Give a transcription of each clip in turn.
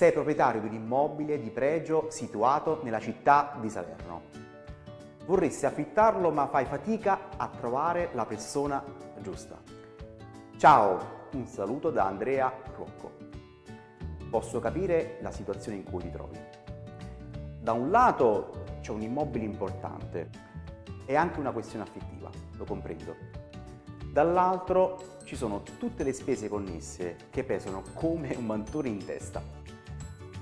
Sei proprietario di un immobile di pregio situato nella città di Salerno. Vorresti affittarlo ma fai fatica a trovare la persona giusta. Ciao, un saluto da Andrea Rocco. Posso capire la situazione in cui ti trovi. Da un lato c'è un immobile importante e anche una questione affettiva, lo comprendo. Dall'altro ci sono tutte le spese connesse che pesano come un mantone in testa.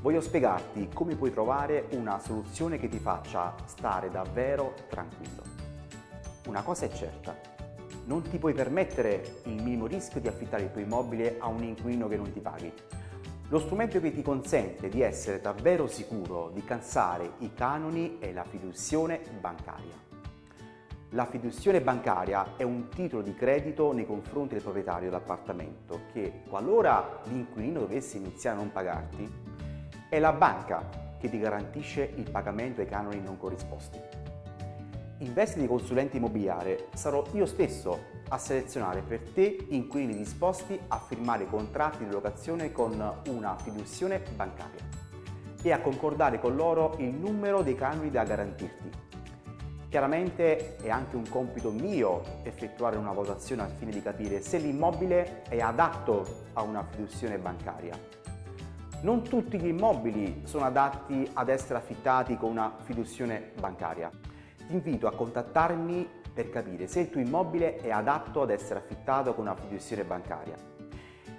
Voglio spiegarti come puoi trovare una soluzione che ti faccia stare davvero tranquillo. Una cosa è certa, non ti puoi permettere il minimo rischio di affittare il tuo immobile a un inquilino che non ti paghi. Lo strumento che ti consente di essere davvero sicuro di cansare i canoni è la fiduzione bancaria. La fiduzione bancaria è un titolo di credito nei confronti del proprietario dell'appartamento che, qualora l'inquilino dovesse iniziare a non pagarti, è la banca che ti garantisce il pagamento ai canoni non corrisposti. In veste di consulente immobiliare sarò io stesso a selezionare per te inquilini disposti a firmare contratti di locazione con una fiduzione bancaria e a concordare con loro il numero dei canoni da garantirti. Chiaramente è anche un compito mio effettuare una valutazione al fine di capire se l'immobile è adatto a una fiduzione bancaria non tutti gli immobili sono adatti ad essere affittati con una fiduzione bancaria. Ti invito a contattarmi per capire se il tuo immobile è adatto ad essere affittato con una fiduzione bancaria.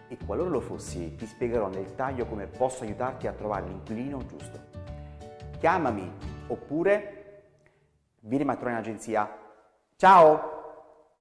E qualora lo fossi, ti spiegherò nel taglio come posso aiutarti a trovare l'inquilino giusto. Chiamami oppure vieni a trovare in agenzia. Ciao!